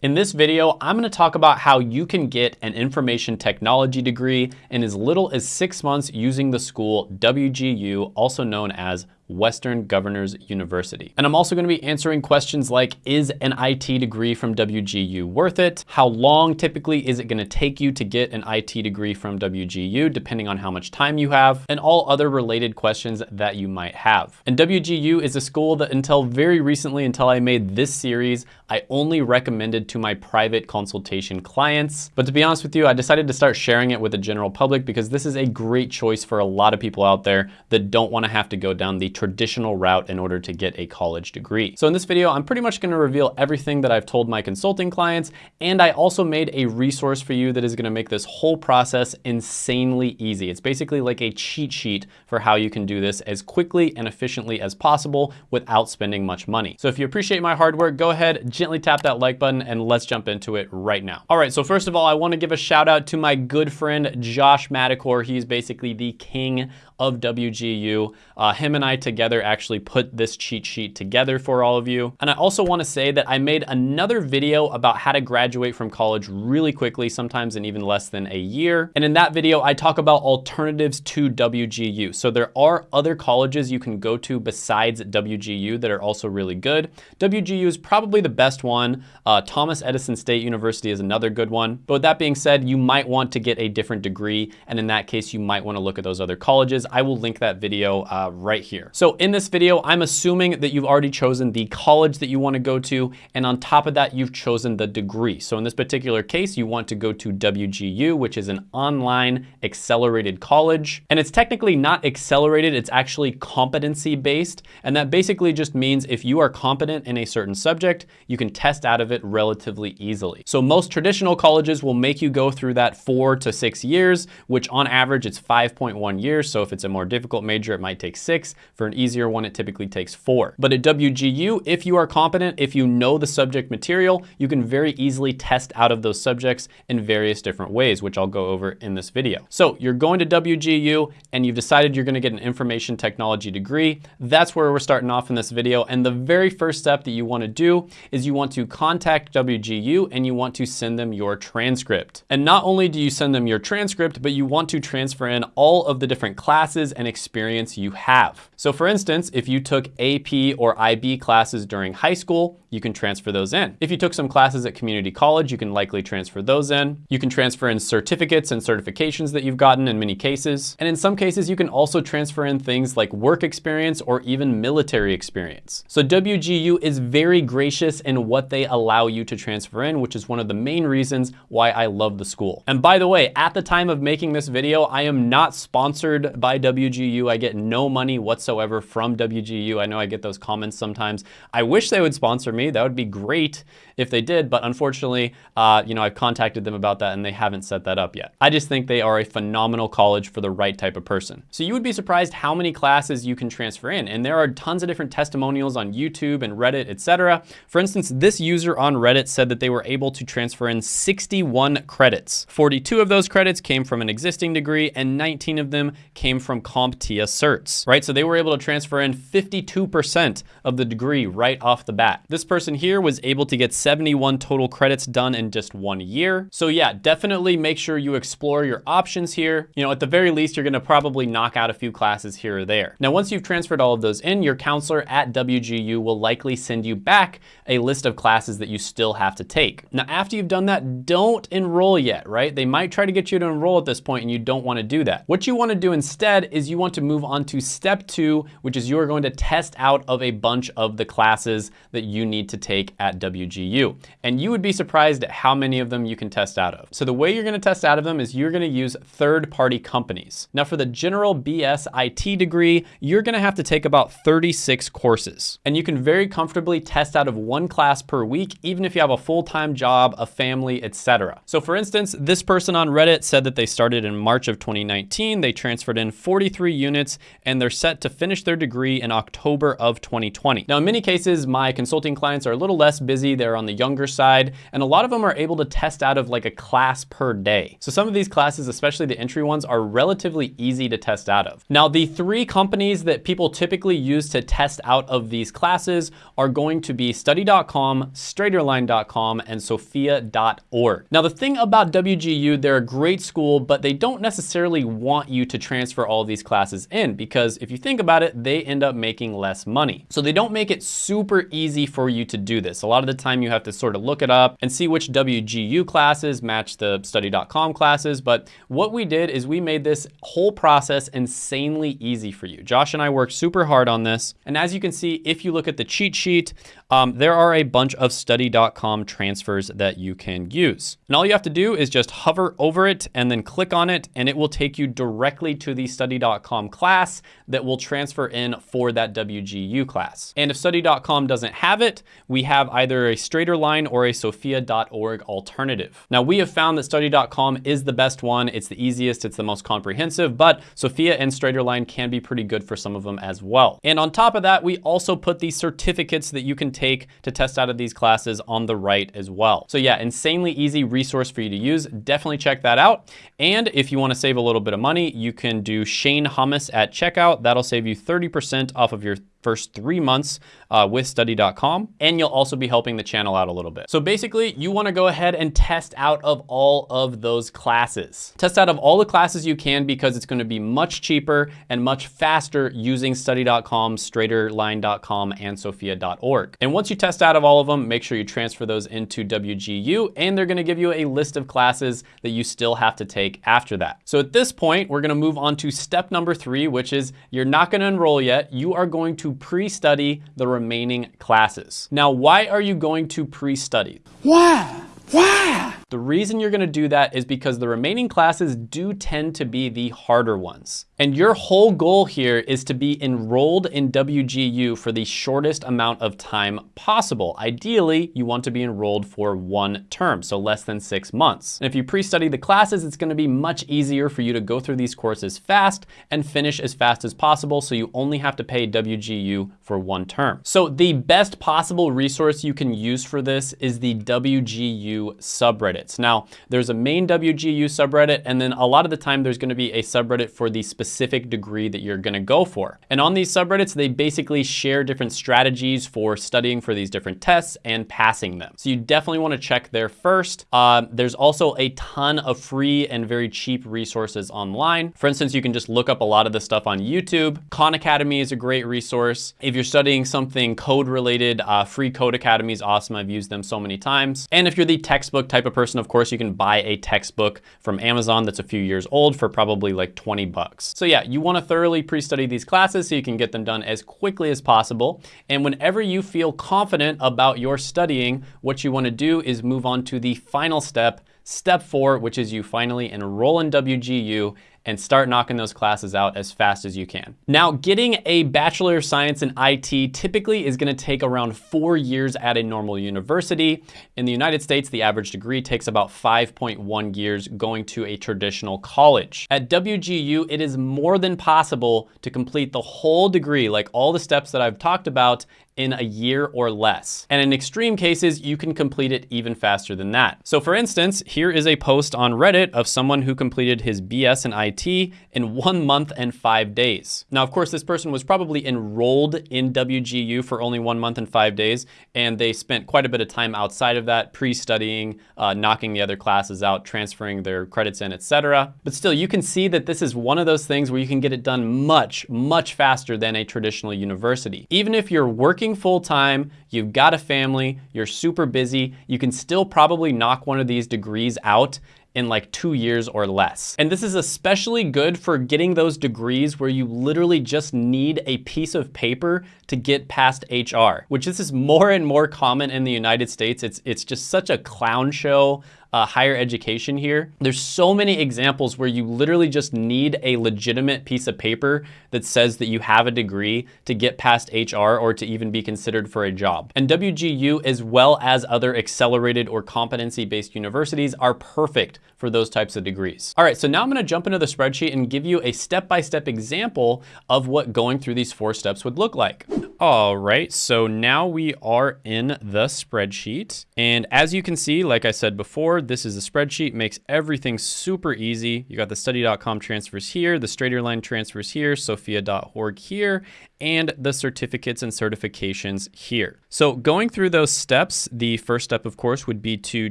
In this video, I'm gonna talk about how you can get an information technology degree in as little as six months using the school WGU, also known as Western Governors University. And I'm also gonna be answering questions like, is an IT degree from WGU worth it? How long typically is it gonna take you to get an IT degree from WGU, depending on how much time you have, and all other related questions that you might have. And WGU is a school that until very recently, until I made this series, I only recommended to my private consultation clients. But to be honest with you, I decided to start sharing it with the general public because this is a great choice for a lot of people out there that don't wanna have to go down the traditional route in order to get a college degree. So in this video, I'm pretty much gonna reveal everything that I've told my consulting clients, and I also made a resource for you that is gonna make this whole process insanely easy. It's basically like a cheat sheet for how you can do this as quickly and efficiently as possible without spending much money. So if you appreciate my hard work, go ahead, gently tap that like button, and let's jump into it right now. All right, so first of all, I wanna give a shout out to my good friend, Josh Madakor. He's basically the king of WGU. Uh, him and I together actually put this cheat sheet together for all of you. And I also wanna say that I made another video about how to graduate from college really quickly, sometimes in even less than a year. And in that video, I talk about alternatives to WGU. So there are other colleges you can go to besides WGU that are also really good. WGU is probably the best one. Uh, Thomas Edison State University is another good one. But with that being said, you might want to get a different degree. And in that case, you might wanna look at those other colleges. I will link that video uh, right here. So in this video, I'm assuming that you've already chosen the college that you wanna go to, and on top of that, you've chosen the degree. So in this particular case, you want to go to WGU, which is an online accelerated college. And it's technically not accelerated, it's actually competency-based. And that basically just means if you are competent in a certain subject, you can test out of it relatively easily. So most traditional colleges will make you go through that four to six years, which on average it's 5.1 years. So if it's a more difficult major, it might take six. For an easier one, it typically takes four. But at WGU, if you are competent, if you know the subject material, you can very easily test out of those subjects in various different ways, which I'll go over in this video. So you're going to WGU and you've decided you're gonna get an information technology degree. That's where we're starting off in this video. And the very first step that you wanna do is you want to contact WGU and you want to send them your transcript. And not only do you send them your transcript, but you want to transfer in all of the different classes classes and experience you have. So for instance, if you took AP or IB classes during high school, you can transfer those in. If you took some classes at community college, you can likely transfer those in. You can transfer in certificates and certifications that you've gotten in many cases. And in some cases, you can also transfer in things like work experience or even military experience. So WGU is very gracious in what they allow you to transfer in, which is one of the main reasons why I love the school. And by the way, at the time of making this video, I am not sponsored by WGU. I get no money whatsoever from WGU. I know I get those comments sometimes. I wish they would sponsor me. That would be great if they did, but unfortunately, uh, you know, I've contacted them about that and they haven't set that up yet. I just think they are a phenomenal college for the right type of person. So you would be surprised how many classes you can transfer in. And there are tons of different testimonials on YouTube and Reddit, etc. For instance, this user on Reddit said that they were able to transfer in 61 credits. 42 of those credits came from an existing degree and 19 of them came from CompTIA certs, right? So they were able to transfer in 52% of the degree right off the bat. This person here was able to get 71 total credits done in just one year. So yeah, definitely make sure you explore your options here. You know, at the very least, you're gonna probably knock out a few classes here or there. Now, once you've transferred all of those in, your counselor at WGU will likely send you back a list of classes that you still have to take. Now, after you've done that, don't enroll yet, right? They might try to get you to enroll at this point and you don't wanna do that. What you wanna do instead is you want to move on to step two, which is you are going to test out of a bunch of the classes that you need to take at WGU. And you would be surprised at how many of them you can test out of. So the way you're gonna test out of them is you're gonna use third-party companies. Now for the general BS IT degree, you're gonna have to take about 36 courses. And you can very comfortably test out of one class per week, even if you have a full-time job, a family, etc. So for instance, this person on Reddit said that they started in March of 2019, they transferred in 43 units, and they're set to finish their degree in October of 2020. Now in many cases, my consulting clients are a little less busy, they're on the younger side, and a lot of them are able to test out of like a class per day. So some of these classes, especially the entry ones, are relatively easy to test out of. Now, the three companies that people typically use to test out of these classes are going to be study.com, straighterline.com, and sophia.org. Now, the thing about WGU, they're a great school, but they don't necessarily want you to transfer all these classes in because if you think about it, they end up making less money. So they don't make it super easy for you to do this. A lot of the time you have to sort of look it up and see which WGU classes match the study.com classes. But what we did is we made this whole process insanely easy for you. Josh and I worked super hard on this. And as you can see, if you look at the cheat sheet, um, there are a bunch of study.com transfers that you can use. And all you have to do is just hover over it and then click on it and it will take you directly to the study.com class that will transfer in for that WGU class. And if study.com doesn't have it, we have either a StraighterLine or a sophia.org alternative. Now we have found that study.com is the best one. It's the easiest, it's the most comprehensive, but Sophia and StraighterLine can be pretty good for some of them as well. And on top of that, we also put the certificates that you can take to test out of these classes on the right as well. So yeah, insanely easy resource for you to use. Definitely check that out. And if you wanna save a little bit of money, you can do Shane Hummus at checkout. That'll save you 30% off of your first three months uh, with study.com, and you'll also be helping the channel out a little bit. So basically, you wanna go ahead and test out of all of those classes. Test out of all the classes you can because it's gonna be much cheaper and much faster using study.com, straighterline.com, and sophia.org. And once you test out of all of them, make sure you transfer those into WGU, and they're gonna give you a list of classes that you still have to take after that. So at this point, we're gonna move on to step number three, which is you're not gonna enroll yet. You are going to pre-study the remaining classes. Now, why are you going to pre-study? Why? Why? The reason you're gonna do that is because the remaining classes do tend to be the harder ones. And your whole goal here is to be enrolled in WGU for the shortest amount of time possible. Ideally, you want to be enrolled for one term, so less than six months. And if you pre-study the classes, it's gonna be much easier for you to go through these courses fast and finish as fast as possible, so you only have to pay WGU for one term. So the best possible resource you can use for this is the WGU subreddits. Now, there's a main WGU subreddit, and then a lot of the time there's gonna be a subreddit for the specific degree that you're gonna go for. And on these subreddits, they basically share different strategies for studying for these different tests and passing them. So you definitely wanna check there first. Uh, there's also a ton of free and very cheap resources online. For instance, you can just look up a lot of the stuff on YouTube. Khan Academy is a great resource. If you're studying something code related, uh, Free Code Academy is awesome. I've used them so many times. And if you're the textbook type of person, of course, you can buy a textbook from Amazon that's a few years old for probably like 20 bucks. So yeah, you wanna thoroughly pre-study these classes so you can get them done as quickly as possible. And whenever you feel confident about your studying, what you wanna do is move on to the final step, step four, which is you finally enroll in WGU and start knocking those classes out as fast as you can. Now, getting a Bachelor of Science in IT typically is gonna take around four years at a normal university. In the United States, the average degree takes about 5.1 years going to a traditional college. At WGU, it is more than possible to complete the whole degree, like all the steps that I've talked about, in a year or less. And in extreme cases, you can complete it even faster than that. So for instance, here is a post on Reddit of someone who completed his BS in IT in one month and five days. Now, of course, this person was probably enrolled in WGU for only one month and five days, and they spent quite a bit of time outside of that, pre-studying, uh, knocking the other classes out, transferring their credits in, etc. But still, you can see that this is one of those things where you can get it done much, much faster than a traditional university. Even if you're working full time, you've got a family, you're super busy, you can still probably knock one of these degrees out in like two years or less. And this is especially good for getting those degrees where you literally just need a piece of paper to get past HR, which this is more and more common in the United States. It's, it's just such a clown show uh, higher education here. There's so many examples where you literally just need a legitimate piece of paper that says that you have a degree to get past HR or to even be considered for a job. And WGU, as well as other accelerated or competency-based universities, are perfect for those types of degrees. All right, so now I'm gonna jump into the spreadsheet and give you a step-by-step -step example of what going through these four steps would look like. All right, so now we are in the spreadsheet. And as you can see, like I said before, this is a spreadsheet, makes everything super easy. You got the study.com transfers here, the StraighterLine transfers here, sophia.org here, and the certificates and certifications here. So going through those steps, the first step, of course, would be to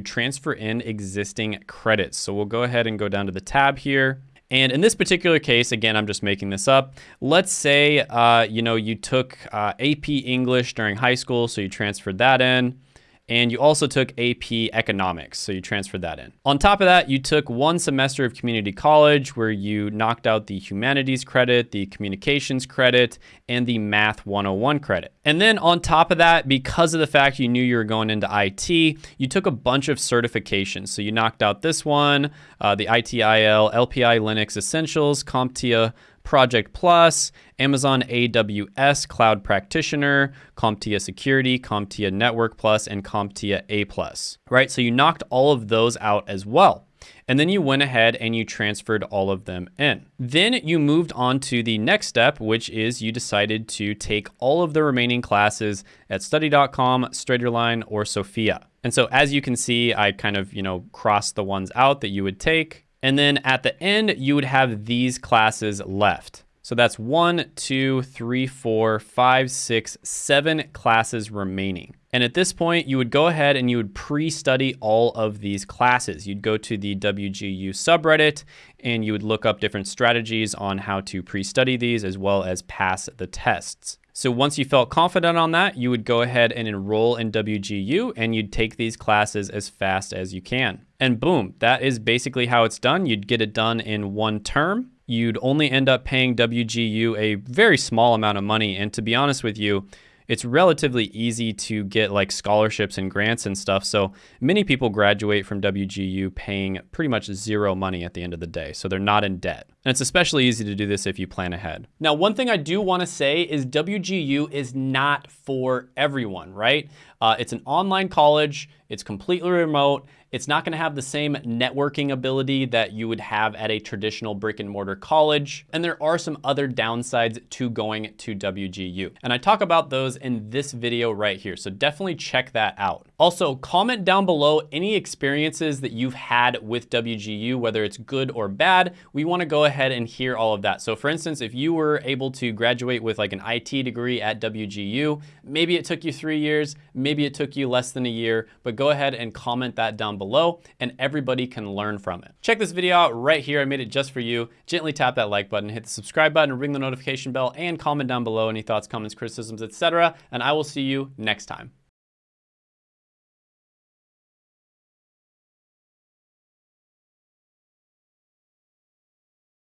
transfer in existing credits. So we'll go ahead and go down to the tab here. And in this particular case, again, I'm just making this up. Let's say, uh, you know, you took uh, AP English during high school, so you transferred that in. And you also took AP Economics, so you transferred that in. On top of that, you took one semester of community college where you knocked out the humanities credit, the communications credit, and the math 101 credit. And then on top of that, because of the fact you knew you were going into IT, you took a bunch of certifications. So you knocked out this one, uh, the ITIL, LPI Linux Essentials, CompTIA Project Plus, Amazon AWS Cloud Practitioner, CompTIA Security, CompTIA Network Plus, and CompTIA A Plus, right? So you knocked all of those out as well. And then you went ahead and you transferred all of them in. Then you moved on to the next step, which is you decided to take all of the remaining classes at study.com, Straighterline, or Sophia. And so as you can see, I kind of, you know, crossed the ones out that you would take and then at the end, you would have these classes left. So that's one, two, three, four, five, six, seven classes remaining. And at this point, you would go ahead and you would pre-study all of these classes. You'd go to the WGU subreddit and you would look up different strategies on how to pre-study these as well as pass the tests. So once you felt confident on that, you would go ahead and enroll in WGU and you'd take these classes as fast as you can. And boom, that is basically how it's done. You'd get it done in one term. You'd only end up paying WGU a very small amount of money. And to be honest with you, it's relatively easy to get like scholarships and grants and stuff. So many people graduate from WGU paying pretty much zero money at the end of the day. So they're not in debt. And it's especially easy to do this if you plan ahead. Now, one thing I do want to say is WGU is not for everyone, right? Uh, it's an online college. It's completely remote. It's not going to have the same networking ability that you would have at a traditional brick and mortar college. And there are some other downsides to going to WGU. And I talk about those in this video right here. So definitely check that out. Also, comment down below any experiences that you've had with WGU, whether it's good or bad. We want to go ahead and hear all of that. So for instance, if you were able to graduate with like an IT degree at WGU, maybe it took you three years, maybe it took you less than a year, but go ahead and comment that down below and everybody can learn from it. Check this video out right here. I made it just for you. Gently tap that like button, hit the subscribe button, ring the notification bell, and comment down below any thoughts, comments, criticisms, etc. And I will see you next time.